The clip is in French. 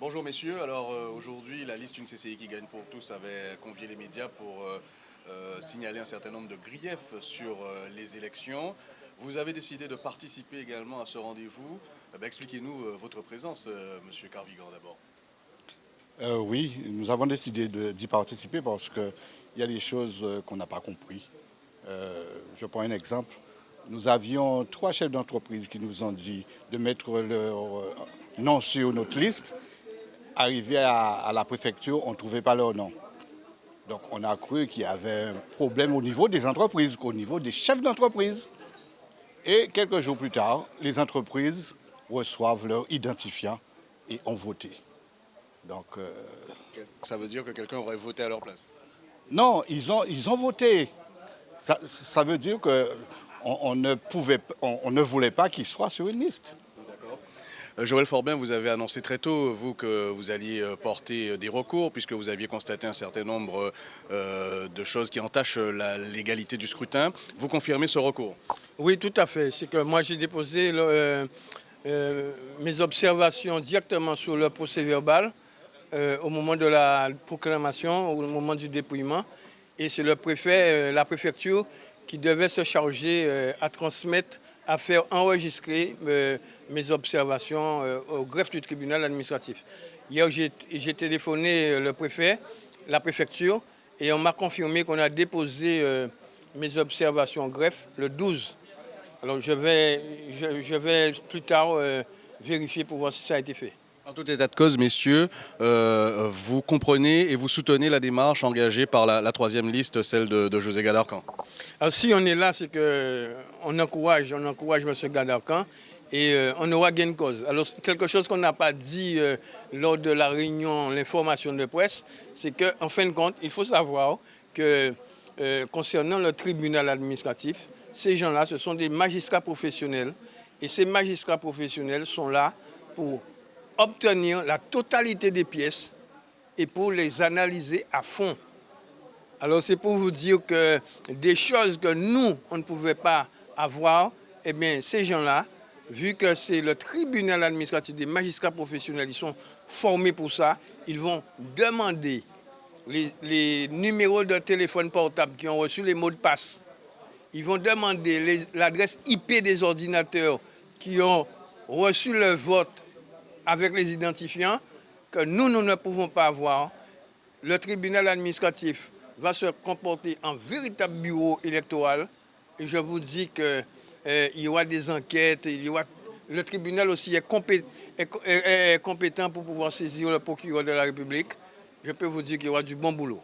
Bonjour messieurs, alors euh, aujourd'hui la liste Une CCI qui gagne pour tous avait convié les médias pour euh, euh, signaler un certain nombre de griefs sur les élections. Vous avez décidé de participer également à ce rendez-vous. Eh ben, expliquez-nous votre présence, monsieur Carvigan d'abord. oui, nous avons décidé d'y participer parce qu'il y a des choses qu'on n'a pas compris. je prends un exemple. Nous avions trois chefs d'entreprise qui nous ont dit de mettre leur nom sur notre liste Arrivé à, la préfecture, on ne trouvait pas leur nom. Donc on a cru qu'il y avait un problème au niveau des entreprises, au niveau des chefs d'entreprise. Et quelques jours plus tard, les entreprises reçoivent leur identifiant et ont voté. Donc, euh, Ça veut dire que quelqu'un aurait voté à leur place Non, ils ont, ils ont voté. Ça, veut dire qu'on ne, on ne voulait pas qu'ils soient sur une liste. Euh, Joël Forbin, vous avez annoncé très tôt, vous, que vous alliez euh, porter euh, des recours, puisque vous aviez constaté un certain nombre de choses qui entachent la légalité du scrutin. Vous confirmez ce recours? Oui, tout à fait. C'est que moi, j'ai déposé mes observations directement sur le procès verbal au moment de la proclamation, au moment du dépouillement. Et c'est le préfet, la préfecture, qui devait se charger à transmettre à faire enregistrer euh, mes observations euh, au greffe du tribunal administratif. Hier, j'ai téléphoné euh, le préfet, la préfecture, et on m'a confirmé qu'on a déposé mes observations au greffe le 12. Alors je vais, je vais plus tard vérifier pour voir si ça a été fait. En tout état de cause, messieurs, euh, vous comprenez et vous soutenez la démarche engagée par la, troisième liste, celle de, José Gadarcan Alors si on est là, c'est qu'on encourage, on encourage M. Gadarcan et euh, on aura gain de cause. Alors quelque chose qu'on n'a pas dit euh, lors de la réunion, l'information de presse, c'est qu'en fin de compte, il faut savoir que concernant le tribunal administratif, ces gens-là, ce sont des magistrats professionnels et ces magistrats professionnels sont là pour obtenir la totalité des pièces et pour les analyser à fond. Alors c'est pour vous dire que des choses que nous, on ne pouvait pas avoir, eh bien ces gens-là, vu que c'est le tribunal administratif des magistrats professionnels, ils sont formés pour ça, ils vont demander les, numéros de téléphone portable qui ont reçu les mots de passe. Ils vont demander l'adresse IP des ordinateurs qui ont reçu le vote avec les identifiants que nous, nous ne pouvons pas avoir. Le tribunal administratif va se comporter en véritable bureau électoral. Et je vous dis qu'il euh, y aura des enquêtes, le tribunal aussi est, est compétent pour pouvoir saisir le procureur de la République. Je peux vous dire qu'il y aura du bon boulot.